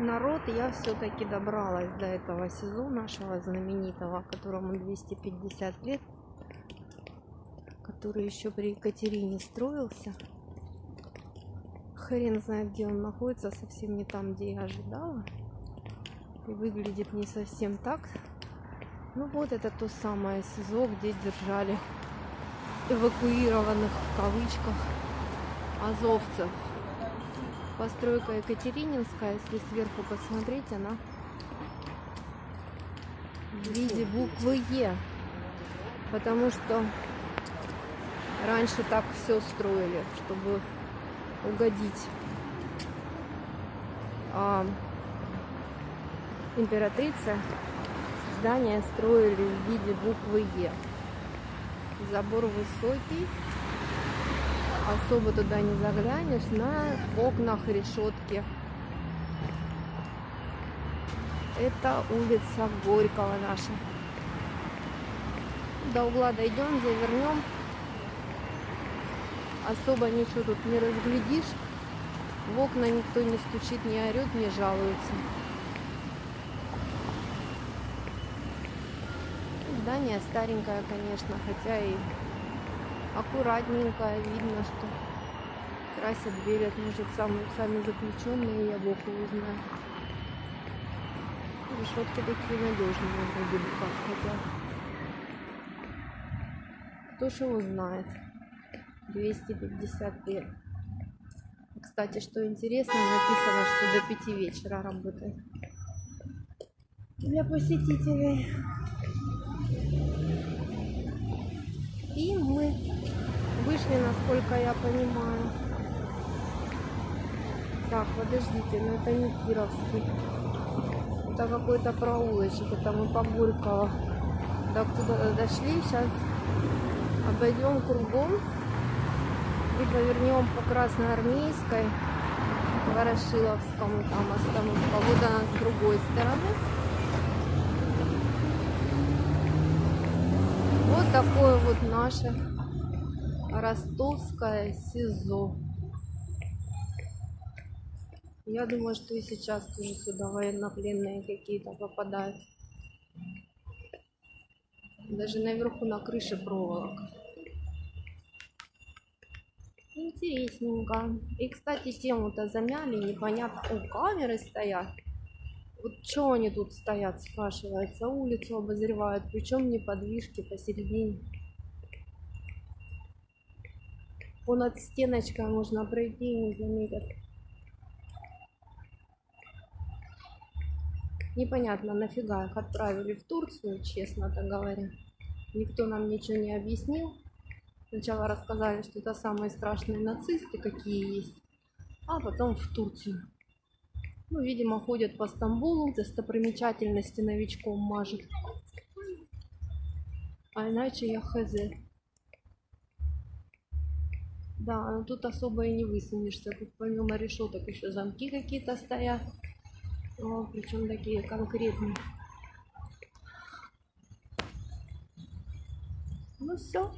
народ, я все-таки добралась до этого СИЗО нашего знаменитого, которому 250 лет, который еще при Екатерине строился. Хрен знает, где он находится, совсем не там, где я ожидала. И выглядит не совсем так. Ну вот это то самое СИЗО, где держали эвакуированных в кавычках азовцев. Постройка Екатерининская, если сверху посмотреть, она в виде буквы Е. Потому что раньше так все строили, чтобы угодить а, императрице. Здания строили в виде буквы Е. Забор высокий, особо туда не заглянешь, на окнах решетки. Это улица Горького наша. До угла дойдем, завернем. Особо ничего тут не разглядишь. В окна никто не стучит, не орет, не жалуется. Здание старенькое, конечно, хотя и аккуратненькое. Видно, что красят, белят, может, сам, сами заключенные, я бог его знаю. Решетки такие надежные вроде бы как, хотя кто ж его знает. 250 лет. Кстати, что интересно, написано, что до 5 вечера работает. Для посетителей. И мы вышли, насколько я понимаю. Так, подождите, но это не Кировский. Это какой-то проулочек. Это мы по Горького. Так, туда дошли. Сейчас обойдем кругом и повернем по Красноармейской Ворошиловскому там остановка. Вот она с другой стороны. Вот такое вот наше ростовское СИЗО. Я думаю, что и сейчас тоже сюда военнопленные какие-то попадают. Даже наверху на крыше проволока. Интересненько. И, кстати, тему-то замяли, непонятно. О, камеры стоят. Вот что они тут стоят, спрашивается. Улицу обозревают, причем не подвижки посередине. Понад стеночкой можно пройти и не заметят. Непонятно, нафига их отправили в Турцию, честно-то говоря. Никто нам ничего не объяснил. Сначала рассказали, что это самые страшные нацисты, какие есть, а потом в Турцию. Ну, видимо, ходят по Стамбулу, достопримечательности новичком мажет. А иначе я хз. Да, но тут особо и не высунешься. Тут помимо решеток еще замки какие-то стоят. О, причем такие конкретные. Ну все.